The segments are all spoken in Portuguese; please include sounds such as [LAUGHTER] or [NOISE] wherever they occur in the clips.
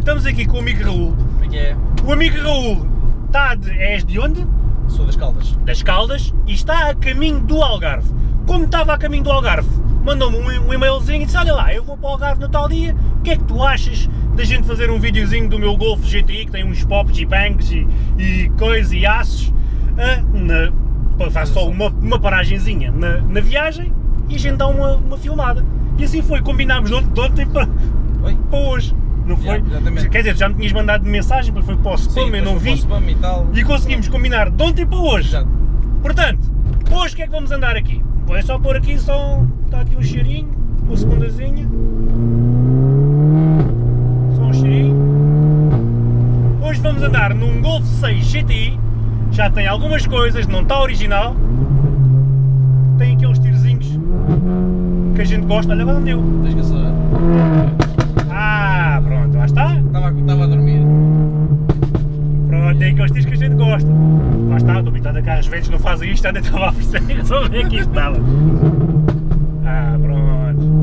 estamos aqui com o amigo Raul. É é? O amigo Raul está de, és de onde? Sou das Caldas. Das Caldas e está a caminho do Algarve. Como estava a caminho do Algarve, mandou-me um, um e-mailzinho e disse, olha lá, eu vou para o Algarve no tal dia, o que é que tu achas da gente fazer um videozinho do meu Golf GTI, que tem uns pops e bangs e, e coisas e aços, ah, na, faz só uma, uma paragenzinha na, na viagem e a gente dá uma, uma filmada. E assim foi, combinámos de ontem, para, para hoje, não foi? Yeah. Quer dizer, já me tinhas mandado mensagem, depois foi para o spam, eu depois não vi, spam e tal. e conseguimos combinar de ontem para hoje. Já. Portanto, hoje o que é que vamos andar aqui? É só pôr aqui só. Está aqui um cheirinho, uma segundazinha. Só um cheirinho. Hoje vamos andar num Golf 6 GTI. Já tem algumas coisas, não está original. Tem aqueles tirozinhos que a gente gosta. Olha, agora não deu. Tens que acelerar. Ah. Estava, estava a dormir. Pronto, tem aqueles tiros que a gente gosta. Lá está, estou habituado a carros velhos não fazem isto, ainda estava a perceber, só ver que isto estava. Ah, pronto.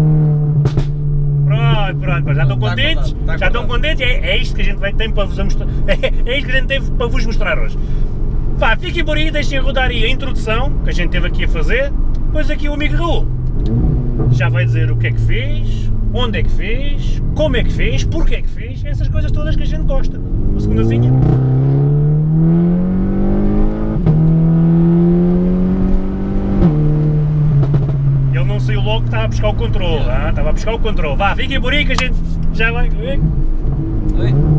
Pronto, pronto, já estão Tá contentes? tá já estão contentes? É, é isto que a gente ter para vos mostrar. [LAUGHS] É, é isto que a gente teve para vos mostrar hoje. Vá, fiquem por aí, deixem rodar aí a introdução que a gente teve aqui a fazer. Depois aqui o amigo Raul já vai dizer o que é que fez, onde é que fez, como é que fez, porquê é que fez, essas coisas todas que a gente gosta. Uma segundazinha. Ele não saiu logo que estava a buscar o controle, ah, estava a buscar o controle. Vá, fiquem por aí que a gente já vai. Oi? Oi?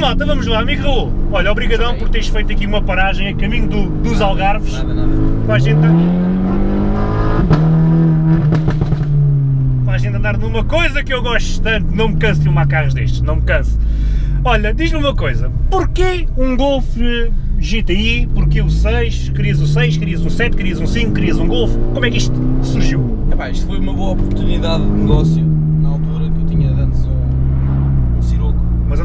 Malta, vamos lá, amigo Raul. Olha, obrigadão por teres feito aqui uma paragem a caminho do- dos Algarves. Nada, nada. Para a gente. Para a gente andar numa coisa que eu gosto tanto, não me canso de filmar carros destes, não me canso. Olha, diz-me uma coisa, porquê um Golf GTI, porquê o 6, querias o 6, querias um 7, querias um 5, querias um Golf, como é que isto surgiu? Epá, isto foi uma boa oportunidade de negócio na altura que eu tinha de antes um, um Siroco.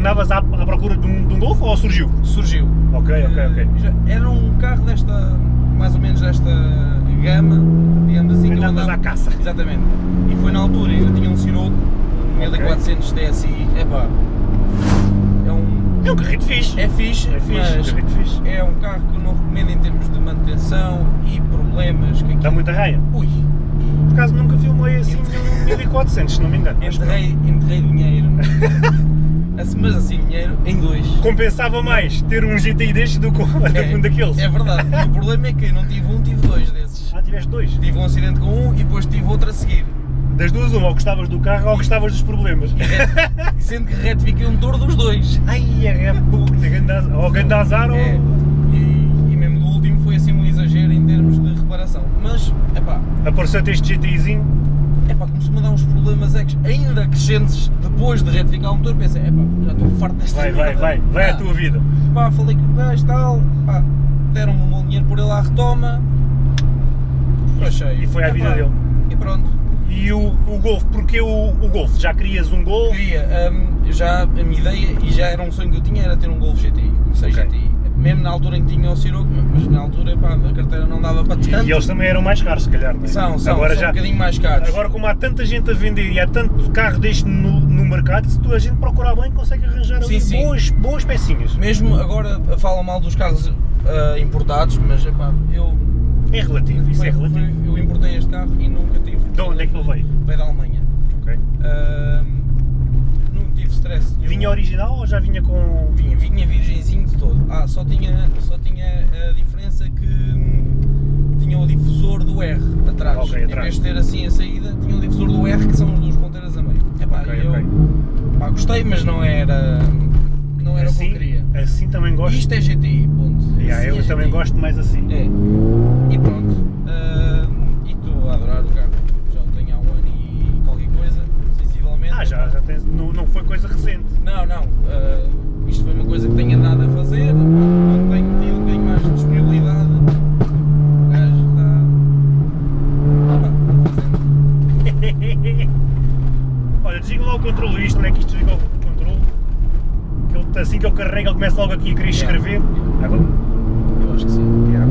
Mas andavas à, à procura de um, de um Golf ou surgiu? Surgiu. Ok, ok, ok. Eh, Era um carro desta, mais ou menos desta gama, digamos assim. Andavas andava- à caça. Exatamente. E foi na altura, eu tinha um Siroco, um 1400 TSI, epá, é um... É um carrito fixe. É fixe, É fixe, mas fixe. é um carro que eu não recomendo em termos de manutenção e problemas que Dá aqui... muita raia. Ui, Por acaso nunca filmei assim um 1400, se não me engano. Enterrei, enterrei dinheiro, [LAUGHS] mas assim, dinheiro em dois. compensava mais ter um GTI destes do que um É, um daqueles. É verdade, o problema é que não tive um, tive dois desses. Ah, tiveste dois. Tive um acidente com um e depois tive outro a seguir. Das duas, uma, ou gostavas do carro ou gostavas dos problemas. E sendo que retifiquei o motor dos dois. Ai, é [LAUGHS] puta, ou grande azar ou... É, e, e mesmo do último foi assim um exagero em termos de reparação. Mas, epá, Apareceu-te este GTIzinho. Epá, começou-me a dar uns problemas ex- ainda crescentes depois de retificar o motor. Pensei, epá, já estou farto desta Vai, vai, vai, vai Ah, tua vida. Pá, falei com o gajo tal, pá, deram-me um bom dinheiro por ele à retoma. Achei. E foi à vida dele. E pronto. E o, o Golf, porque o, o Golf? Já querias um Golf? Queria, hum, já a minha ideia, e já era um sonho que eu tinha, era ter um Golf GTI, um 6 Ok. GTI. Mesmo na altura em que tinha o Siroco, mas na altura pá, a carteira não dava para tanto. e eles também eram mais caros, se calhar, não é? São, são, agora são já, um bocadinho mais caros. Agora, como há tanta gente a vender e há tanto carro deste no, no mercado, se tu a gente procurar bem, consegue arranjar Sim, sim. Boas, boas pecinhas. Mesmo agora falam mal dos carros ah, importados, mas epá, eu, É relativo, isso é foi- relativo. foi- eu importei este carro e nunca tive. De onde é que ele veio? Veio da Alemanha. Ok. Ah, não tive stress. Vinha original ou já vinha com. Vinha, vinha virgenzinho de todo. Ah, só tinha, só tinha a diferença que hum, R atrás. Ok, em atrás. vez de ter assim a saída, tinha o difusor do R que são as duas ponteiras a meio. Epá, Ok, e eu ok. pá, gostei, mas não era, não era o que assim, eu queria. assim também gosto. Isto é GTI, ponto. Yeah, Assim eu é também GTI. gosto mais assim. É. aqui a querer Yeah. escrever. Agora, Eu acho que sim. yeah.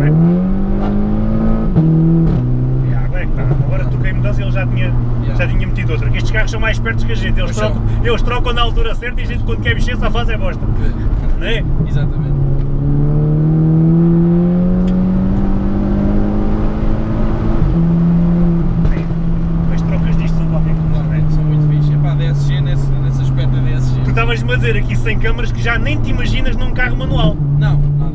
Yeah, bem, tá. Agora toquei mudança e ele já tinha, Yeah. já tinha metido outra. Estes carros são mais espertos que a gente, eles trocam, eles trocam na altura certa e a gente quando quer mexer só faz é bosta. Não é? Exatamente. Bem, As trocas disto são qualquer coisa, não é? Claro, são muito fixe. Epá, DSG nesse, nesse aspecto é DSG. Dizer aqui sem câmaras que já nem te imaginas num carro manual. Não, nada.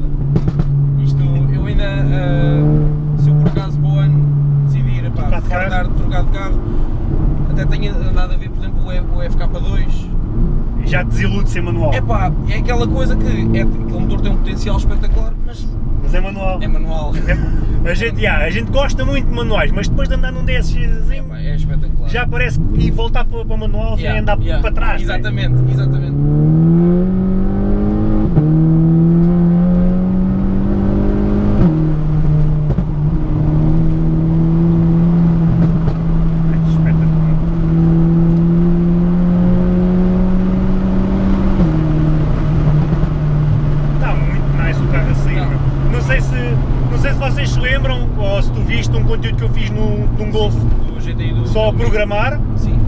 Isto, eu ainda, ah, se eu por acaso para o ano decidir epá, Trocar de trocar de carro, até tenho andado a ver, por exemplo, o F- o FK2. E já te desilude ser manual. Epá, é aquela coisa que é, aquele motor tem um potencial espetacular, mas Mas é manual. é manual. A gente, yeah, a gente gosta muito de manuais, mas depois de andar num DSGzinho, Epá, é espetacular. já parece que voltar para, para manual é Yeah, andar yeah, para trás. né? Exatamente, exatamente. Ai, espetacular. Está muito nice o carro a sair. Tá. meu. Não sei se não sei se vocês se lembram ou se tu viste um conteúdo que eu fiz no, num Golf Do GTI do. só a do- programar. Sim.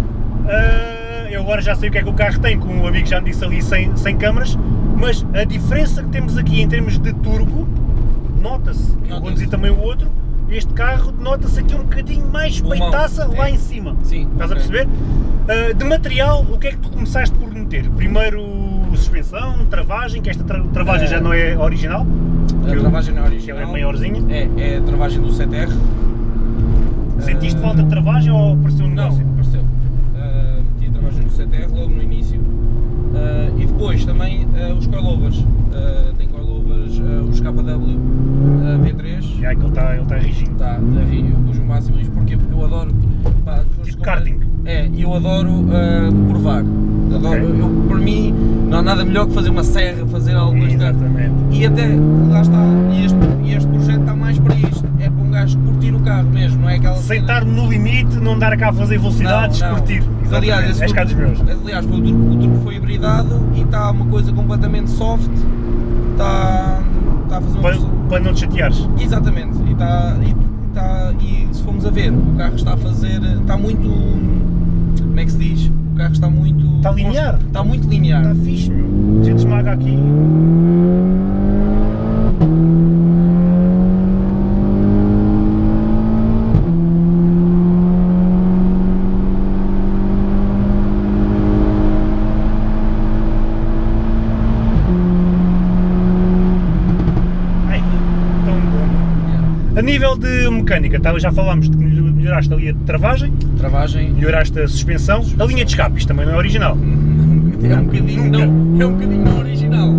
Ah, eu agora já sei o que é que o carro tem, como um amigo já me disse ali sem, sem câmaras, mas a diferença que temos aqui em termos de turbo, nota-se. Eu Nota-se. conduzi também o outro, este carro nota-se aqui um bocadinho mais peitaça lá é. em cima. Sim. Estás ok. a perceber? Ah, de material, o que é que tu começaste por meter? Primeiro suspensão, travagem, que esta tra- travagem Ah. já não é original, A travagem não é que original. ela é maiorzinha. É, é a travagem do 7R. Sentiste Ah, falta de travagem ou apareceu um Não, negócio? apareceu. 7R logo no início. Uh, e depois também uh, os coilovers. Uh, tem coilovers, os KW uh, V3. Já é que ele está ele tá rijinho. Tá, a ri- eu pus o máximo risco. Porquê? Porque eu adoro. Pá, Tipo karting. É, e eu adoro uh, curvar. Adoro, Ok. eu, para mim, não há nada melhor que fazer uma serra, fazer algo carro. Exatamente. E até, lá está, e este, este projeto está mais para isto. É para um gajo curtir o carro mesmo, não é aquela Sem estar no limite, não dar cá a fazer velocidades, Não, não. curtir. Exatamente. Aliás, esse cá dos meus. Aliás, o, turbo, o turbo foi hibridado e está uma coisa completamente soft. Está, está a fazer um. Para, para não te chateares. Exatamente. E, está, e, está, e se formos a ver, o carro está a fazer. Está muito. Como é que se diz? O carro está muito. Está linear. Está muito linear. Está fixe, meu. A gente esmaga aqui. A nível de mecânica, tá, já falámos de que melhoraste ali a travagem, Travagem. melhoraste a suspensão, a linha de escape, isto também não é original. É um bocadinho Nunca. não, é um bocadinho não original.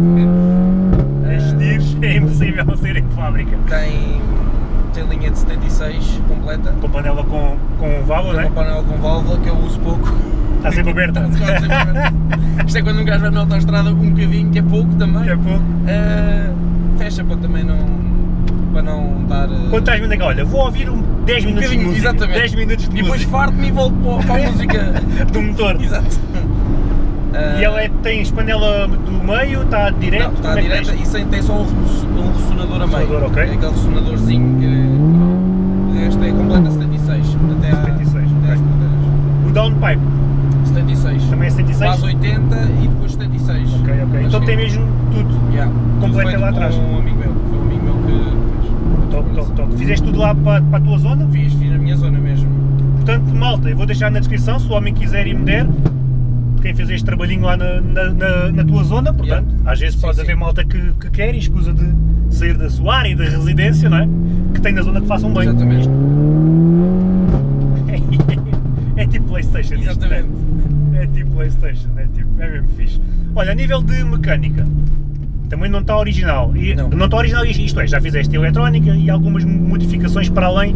As tiros é impossível [LAUGHS] saírem de fábrica. Tem, tem linha de 76 completa. Com panela com, com válvula, Tem não uma é? panela com válvula que eu uso pouco. Está sempre [LAUGHS] aberta. Está sempre aberta. Isto é quando um gajo vai na autostrada com um bocadinho, que é pouco também. Que é pouco. Ah, fecha para também não. para não dar. ah, Quando estás vendo, olha, vou ouvir um 10 um minutos de música. exatamente. 10 minutos de E depois música farto-me e volto para, a [LAUGHS] música. do motor. Exato. Ah, E ela é, tem panela do meio, está direto, Não, está é direta tens? e sem, tem só um, um ressonador a meio. Ressonador, ok. É aquele ressonadorzinho que. O resto é completa 76. Até à- 76, até ok. às ponteiras. O downpipe 76. também é 76? Base 80 e depois 76. Ok, ok. Então tem mesmo tudo. Yeah. completo lá atrás. Um amigo meu. Top, top. Fizeste tudo lá para, para a tua zona? Fiz, fiz na minha zona mesmo. Portanto, malta, eu vou deixar na descrição, se o homem quiser e me der, quem fez este trabalhinho lá na, na, na tua zona, portanto, yeah. às vezes sim, pode sim. haver malta que, que quer e escusa de sair da sua área de residência, não é? Que tem na zona que façam bem. Exatamente. [LAUGHS] É tipo Playstation. Né? Exatamente. Isto, é? é tipo Playstation, é tipo, é mesmo fixe. Olha, a nível de mecânica, também não está original. E, Não. está original, isto é, já fizeste eletrónica e algumas modificações para além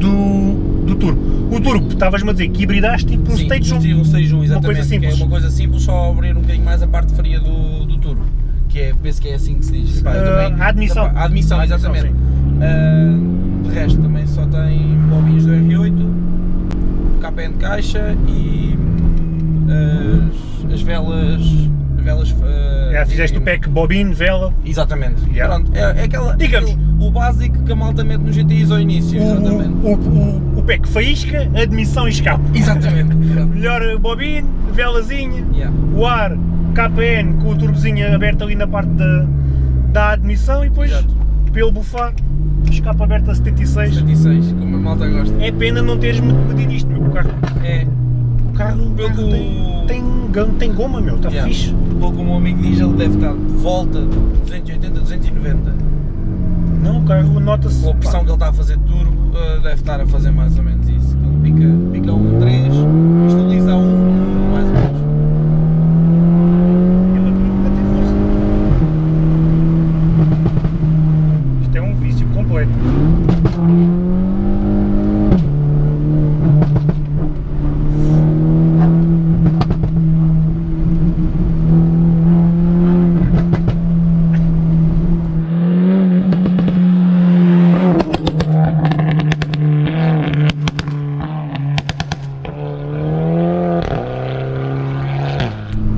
do, do turbo. O turbo, estavas-me a dizer que hibridaste tipo um Sim, Stage 1. tive um Stage 1, exatamente. coisa Que simples. é uma coisa simples, só abrir um bocadinho mais a parte fria do, do turbo. Que é, penso que é assim que se diz. Pá, eu Ah, a admissão. A admissão, A admissão, exatamente. Ah, de resto, também só tem bobinhos do R8, KPN de caixa e as, as velas. Velas ah, Já fizeste o pack bobine, vela. Exatamente. Yeah. Pronto, é, é aquela, Digamos. aquele- o básico que a malta mete no GTIs ao início. O, Exatamente. o, o, o pack faísca, admissão e escape. Exatamente. [LAUGHS] Melhor bobine, velazinha, Yeah. o ar, KPN com o turbozinho aberto ali na parte da, da admissão e depois Exato. pelo bufar, escape aberto a 76. 76, como a malta gosta. É pena não teres me- medido isto, meu. O carro, É. o carro, o carro tem, tem, gam- tem goma, meu, está Yeah. fixe. Pelo que o meu amigo diz, ele deve estar de volta de 280, 290. Não, o carro nota-se. Com a pressão que ele está a fazer turbo, eh, deve estar a fazer mais ou menos isso. Ele pica, pica um 3, estabiliza um, mais ou menos. Ele aqui ainda tem força. Isto é um vício completo.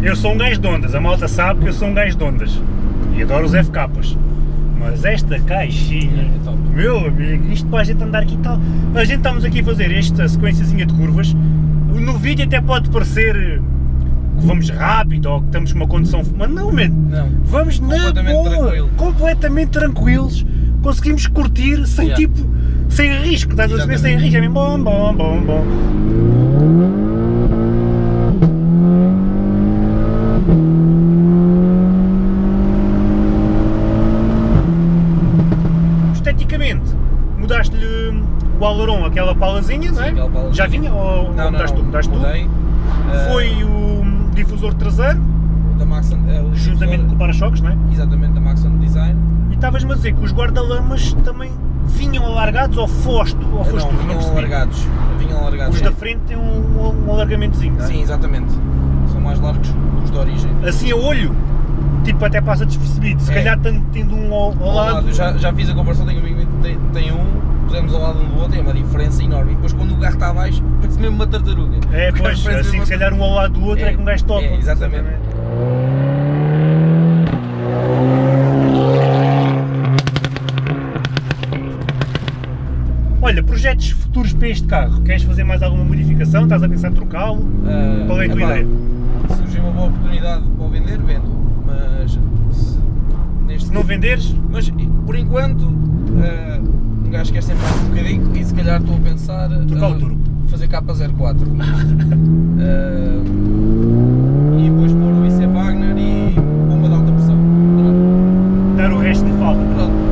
Eu sou um gajo de ondas, a malta sabe que eu sou um gajo de ondas. E adoro os FKs. Mas esta caixinha, É top. meu amigo, isto para a gente andar aqui e tal. A gente estamos aqui a fazer esta sequenciazinha de curvas. No vídeo até pode parecer que vamos rápido ou que estamos com uma condução. Mas não, man. Não. Vamos na boa, tranquilo. completamente tranquilos. Conseguimos curtir sem Yeah. tipo. Sem risco, estás a saber? Sem risco. É mesmo bom, bom, bom, bom. Aileron, aquela palazinha, não é? palazinha. Já vinha ou Não, não, tu? não. Mudaste tu? Eh, Foi o difusor traseiro, da Maxon, o juntamente com o para-choques, não é? Exatamente, da Maxon Design. E estavas-me a dizer que os guarda-lamas também vinham alargados ou foste, ou Eh, foste não, tu? Não vinham percebi. alargados. Vinham alargados. Os da frente têm um, um alargamentozinho, não é? Sim, exatamente. São mais largos que os de origem. Assim a olho, tipo até passa despercebido, se É. calhar tendo um ao, ao Ao lado. lado, já, já fiz a comparação, tenho um amigo tem, tem um, pusemos ao lado um do outro, é uma diferença enorme. E depois quando o carro está abaixo, parece mesmo uma tartaruga. É, pois, assim se calhar um ao lado do outro é, É, que um gajo toca. é, exatamente. Olha, projetos futuros para este carro, queres fazer mais alguma modificação? Estás a pensar em trocá-lo? Ah, Qual é a tua epá, ideia? Se surgir uma boa oportunidade para o vender, vendo. Mas se, neste Se não venderes, Mas por enquanto um gajo quer sempre mais um bocadinho e se calhar estou a pensar Trocar o ah, turbo. fazer K04 Ah, [LAUGHS] e depois pôr o IC Wagner e bomba de alta pressão. Pronto. dar o resto de falta. Pronto.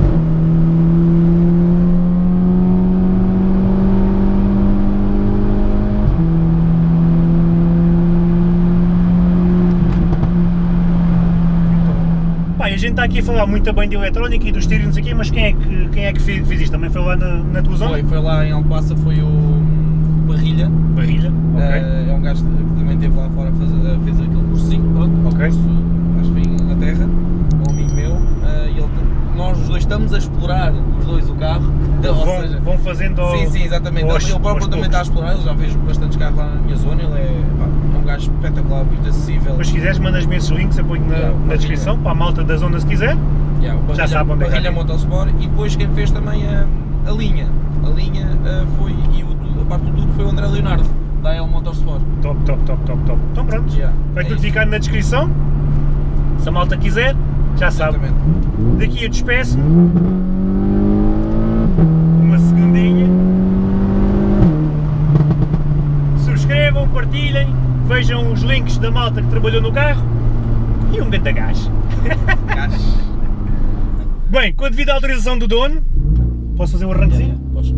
A gente está aqui a falar muito bem de eletrónica e dos tiros não sei o quê, mas quem é que, quem é que fez, fez isto? Também foi lá na, na tua zona? Foi, foi lá em Alcobaça, foi o Barrilha. Barrilha, ok. Ah, é um gajo que também esteve lá fora, fez, fez aquele cursinho, pronto, Ok. curso, acho que foi em Inglaterra, um amigo meu, ah, e ele, nós os dois estamos a explorar, os dois, o carro, ou vão, seja, vão fazendo ao, sim, sim, exatamente, aos- ele, próprio também está a explorar, ele já fez bastantes carros lá na minha zona, ele é, pá, é um gajo espetacular, muito acessível. Mas se quiseres, mandas-me esses links, eu ponho na, Yeah, na descrição, para a malta da zona se quiser. Yeah, o Barrilha, sabe onde é que Barrilha é. Motorsport e depois quem fez também a, a linha, a linha ah, foi, e o, a parte do tudo foi o André Leonardo, da El Motorsport. Top, top, top, top, top. Então pronto, Yeah, vai é tudo isso. ficar na descrição. Se a malta quiser, já sabe. Exatamente. Daqui eu despeço-me. Uma segundinha. Subscrevam, partilhem, vejam os links da malta que trabalhou no carro e um grande gás. [LAUGHS] Gás. Bem, com a devida autorização do dono, posso fazer o arranquezinho? Podes.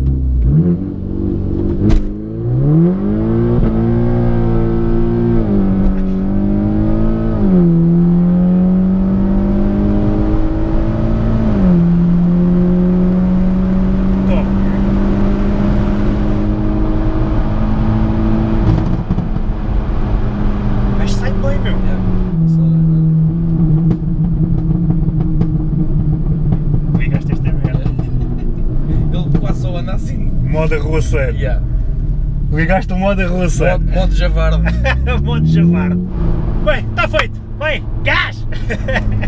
Arruaceiro. Yeah. Ligaste o modo arruaceiro. Modo, modo javarde. [LAUGHS] modo javarde. Bem, está feito. Bem, gás! [LAUGHS]